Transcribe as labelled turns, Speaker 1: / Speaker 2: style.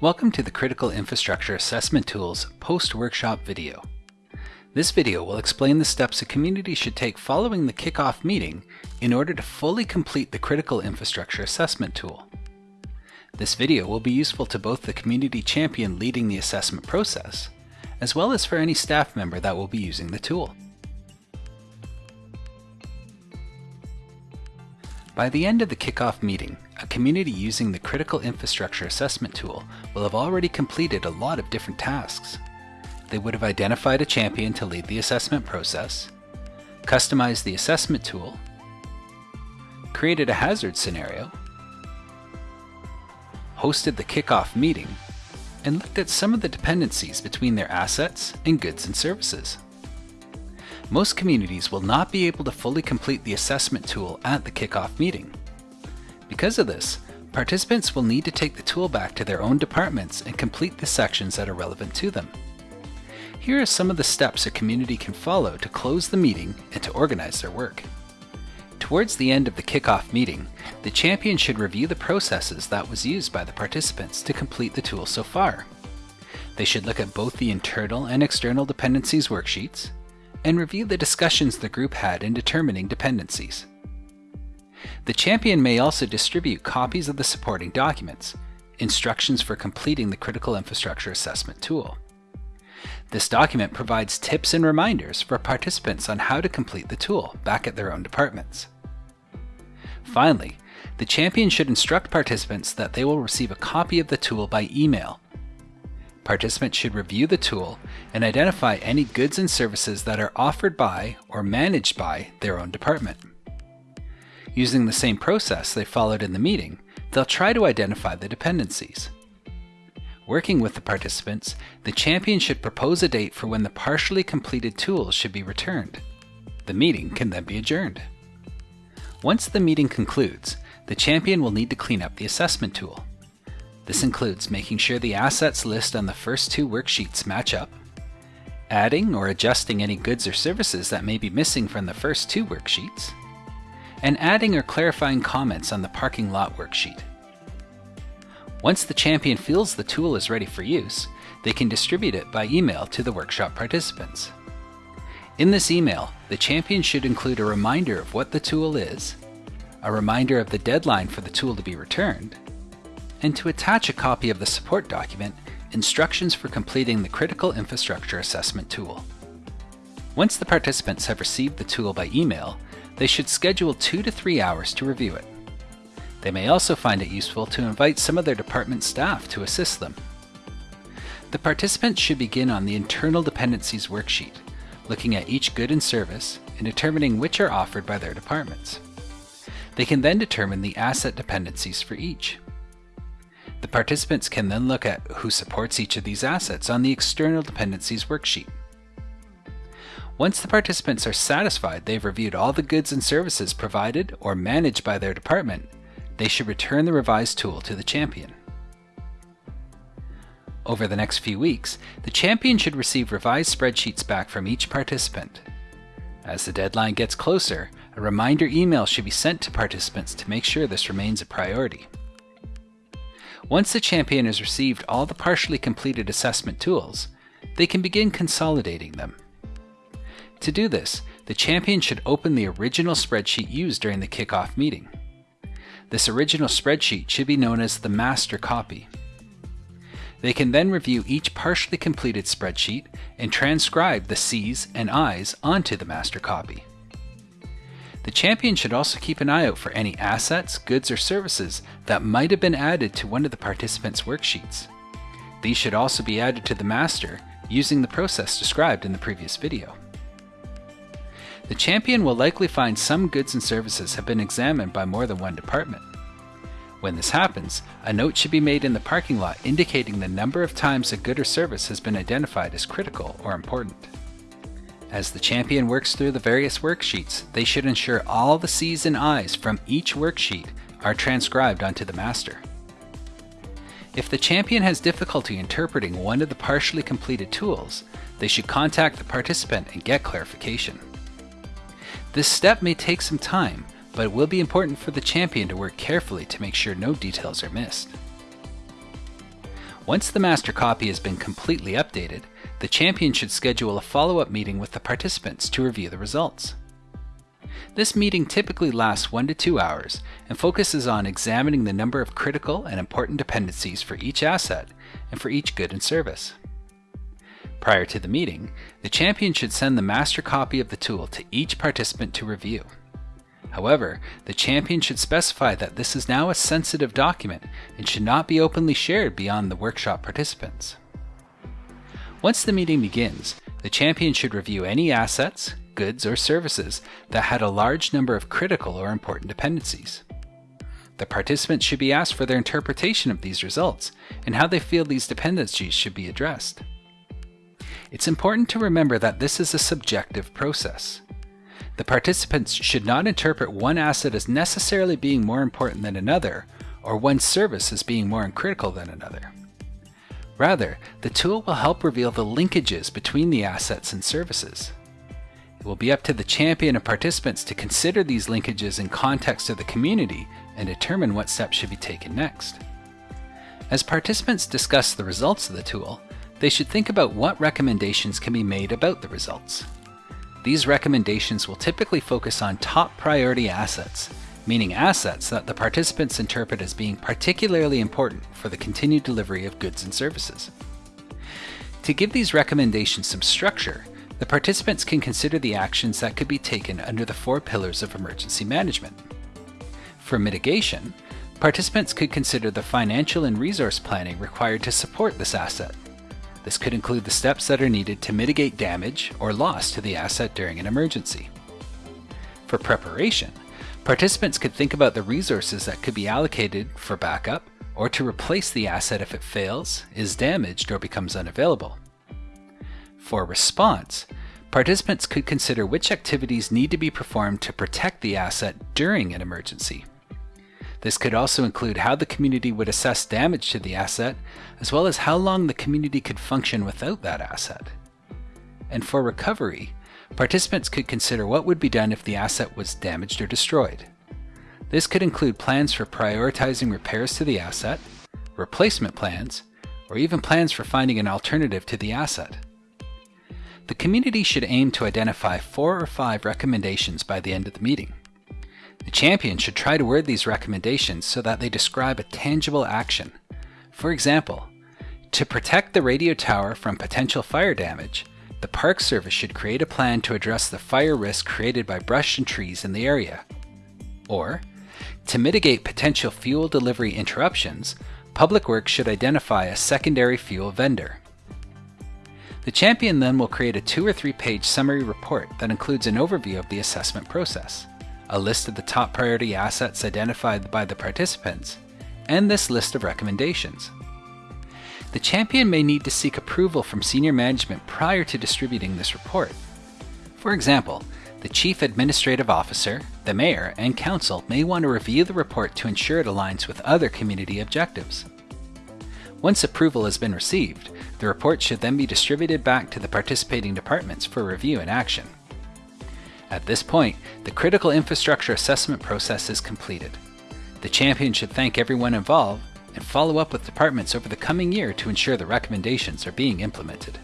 Speaker 1: Welcome to the Critical Infrastructure Assessment Tools post-workshop video. This video will explain the steps a community should take following the kickoff meeting in order to fully complete the Critical Infrastructure Assessment tool. This video will be useful to both the community champion leading the assessment process, as well as for any staff member that will be using the tool. By the end of the kickoff meeting, a community using the Critical Infrastructure Assessment tool will have already completed a lot of different tasks. They would have identified a champion to lead the assessment process, customized the assessment tool, created a hazard scenario, hosted the kickoff meeting, and looked at some of the dependencies between their assets and goods and services. Most communities will not be able to fully complete the assessment tool at the kickoff meeting. Because of this, participants will need to take the tool back to their own departments and complete the sections that are relevant to them. Here are some of the steps a community can follow to close the meeting and to organize their work. Towards the end of the kickoff meeting, the champion should review the processes that was used by the participants to complete the tool so far. They should look at both the internal and external dependencies worksheets, and review the discussions the group had in determining dependencies. The champion may also distribute copies of the supporting documents, instructions for completing the Critical Infrastructure Assessment tool. This document provides tips and reminders for participants on how to complete the tool back at their own departments. Finally, the champion should instruct participants that they will receive a copy of the tool by email Participants should review the tool and identify any goods and services that are offered by or managed by their own department. Using the same process they followed in the meeting, they'll try to identify the dependencies. Working with the participants, the champion should propose a date for when the partially completed tools should be returned. The meeting can then be adjourned. Once the meeting concludes, the champion will need to clean up the assessment tool. This includes making sure the assets list on the first two worksheets match up, adding or adjusting any goods or services that may be missing from the first two worksheets, and adding or clarifying comments on the parking lot worksheet. Once the champion feels the tool is ready for use, they can distribute it by email to the workshop participants. In this email, the champion should include a reminder of what the tool is, a reminder of the deadline for the tool to be returned, and to attach a copy of the support document, Instructions for Completing the Critical Infrastructure Assessment tool. Once the participants have received the tool by email, they should schedule two to three hours to review it. They may also find it useful to invite some of their department staff to assist them. The participants should begin on the Internal Dependencies worksheet, looking at each good and service and determining which are offered by their departments. They can then determine the asset dependencies for each. The participants can then look at who supports each of these assets on the External Dependencies worksheet. Once the participants are satisfied they've reviewed all the goods and services provided or managed by their department, they should return the revised tool to the champion. Over the next few weeks, the champion should receive revised spreadsheets back from each participant. As the deadline gets closer, a reminder email should be sent to participants to make sure this remains a priority. Once the champion has received all the partially completed assessment tools, they can begin consolidating them. To do this, the champion should open the original spreadsheet used during the kickoff meeting. This original spreadsheet should be known as the master copy. They can then review each partially completed spreadsheet and transcribe the C's and I's onto the master copy. The champion should also keep an eye out for any assets, goods, or services that might have been added to one of the participants' worksheets. These should also be added to the master using the process described in the previous video. The champion will likely find some goods and services have been examined by more than one department. When this happens, a note should be made in the parking lot indicating the number of times a good or service has been identified as critical or important. As the champion works through the various worksheets, they should ensure all the C's and I's from each worksheet are transcribed onto the master. If the champion has difficulty interpreting one of the partially completed tools, they should contact the participant and get clarification. This step may take some time, but it will be important for the champion to work carefully to make sure no details are missed. Once the master copy has been completely updated, the champion should schedule a follow-up meeting with the participants to review the results. This meeting typically lasts one to two hours and focuses on examining the number of critical and important dependencies for each asset and for each good and service. Prior to the meeting, the champion should send the master copy of the tool to each participant to review. However, the champion should specify that this is now a sensitive document and should not be openly shared beyond the workshop participants. Once the meeting begins, the champion should review any assets, goods, or services that had a large number of critical or important dependencies. The participants should be asked for their interpretation of these results and how they feel these dependencies should be addressed. It's important to remember that this is a subjective process. The participants should not interpret one asset as necessarily being more important than another, or one service as being more critical than another. Rather, the tool will help reveal the linkages between the assets and services. It will be up to the champion and participants to consider these linkages in context of the community and determine what steps should be taken next. As participants discuss the results of the tool, they should think about what recommendations can be made about the results. These recommendations will typically focus on top priority assets, meaning assets that the participants interpret as being particularly important for the continued delivery of goods and services. To give these recommendations some structure, the participants can consider the actions that could be taken under the four pillars of emergency management. For mitigation, participants could consider the financial and resource planning required to support this asset, this could include the steps that are needed to mitigate damage or loss to the asset during an emergency. For preparation, participants could think about the resources that could be allocated for backup or to replace the asset if it fails, is damaged, or becomes unavailable. For response, participants could consider which activities need to be performed to protect the asset during an emergency. This could also include how the community would assess damage to the asset, as well as how long the community could function without that asset. And for recovery, participants could consider what would be done if the asset was damaged or destroyed. This could include plans for prioritizing repairs to the asset, replacement plans, or even plans for finding an alternative to the asset. The community should aim to identify four or five recommendations by the end of the meeting. The champion should try to word these recommendations so that they describe a tangible action. For example, to protect the radio tower from potential fire damage, the Park Service should create a plan to address the fire risk created by brush and trees in the area. Or, to mitigate potential fuel delivery interruptions, Public Works should identify a secondary fuel vendor. The champion then will create a two or three page summary report that includes an overview of the assessment process a list of the top priority assets identified by the participants, and this list of recommendations. The champion may need to seek approval from senior management prior to distributing this report. For example, the Chief Administrative Officer, the Mayor, and Council may want to review the report to ensure it aligns with other community objectives. Once approval has been received, the report should then be distributed back to the participating departments for review and action. At this point, the critical infrastructure assessment process is completed. The champion should thank everyone involved and follow up with departments over the coming year to ensure the recommendations are being implemented.